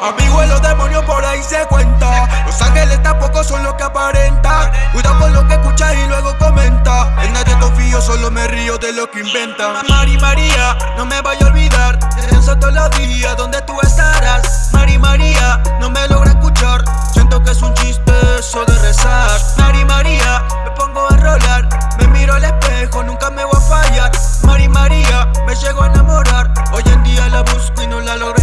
Amigo los demonios por ahí se cuenta. Los ángeles tampoco son los que aparentan. Cuidado con lo que escuchas y luego comenta. En nadie confío, solo me río de lo que inventan. Mari María, no me vaya a olvidar. Pienso todos los días donde tú estarás. Mari María, no me logra escuchar. Siento que es un chiste eso de rezar. Mari María, me miro al espejo, nunca me voy a fallar. Mari María, me llego a enamorar. Hoy en día la busco y no la logro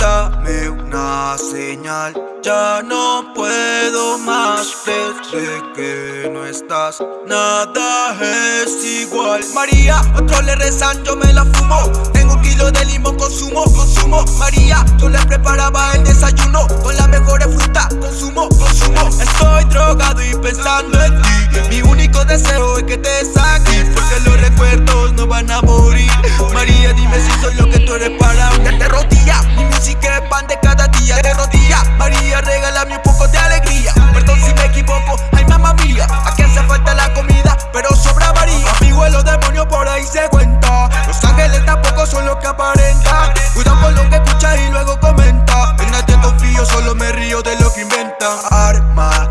Dame una señal Ya no puedo más. Desde que no estás Nada es igual. María, otros le rezan, yo me la fumo. Tengo un kilo de limón, consumo, consumo. María, yo le preparaba el desayuno Con las mejores frutas, consumo, consumo Y pensando en ti. Mi único deseo es que te saques Porque los recuerdos no van a morir. María, dime si soy lo que tú eres para mí. Te rodilla Así que pan de cada día. De rodillas María, regálame un poco de alegría. Perdón si me equivoco, ay mamá mía. Aquí hace falta la comida, pero sobra María. Amigo los demonios por ahí se cuenta. Los ángeles tampoco son los que aparentan. Cuidado con lo que escuchas y luego comenta. En nadie confío, solo me río de lo que inventan Arma,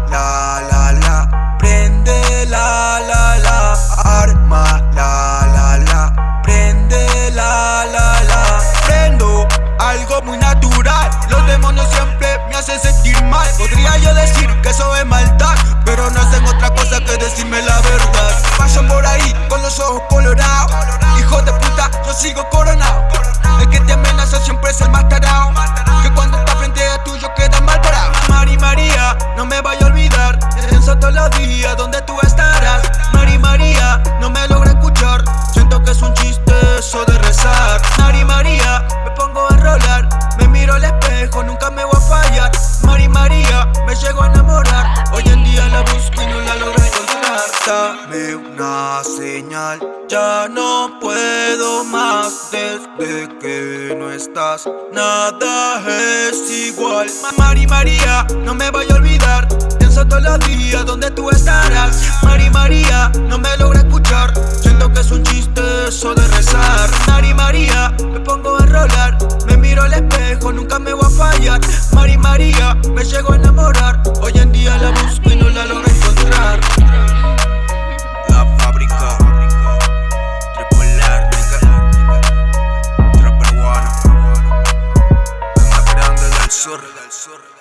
los demonios siempre me hacen sentir mal. Podría yo decir que eso es maldad Pero no hacen otra cosa que decirme la verdad. Paso por ahí con los ojos colorados. Hijo de puta, yo sigo coronado. El que te amenaza siempre es el más tarado Que cuando está frente a tuyo queda mal parado Mari María, no me vaya a olvidar. Pienso todos los días donde tú estarás nunca me voy a fallar. Mari María, me llego a enamorar. Hoy en día la busco y no la logro encontrar. Dame una señal, ya no puedo más. Desde que no estás, nada es igual. Mari María, no me voy a olvidar. Pienso todos los días donde tú estarás. Mari María, no me logra escuchar. Siento que es un chiste eso de rezar. Mari María, me pongo a rolar Me miro al espejo nunca me voy a Mari María me llegó a enamorar. Hoy en día la busco y no la logro encontrar. La fábrica Tripolar, nigga. Trapper One. Anda del sur.